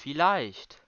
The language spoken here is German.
vielleicht.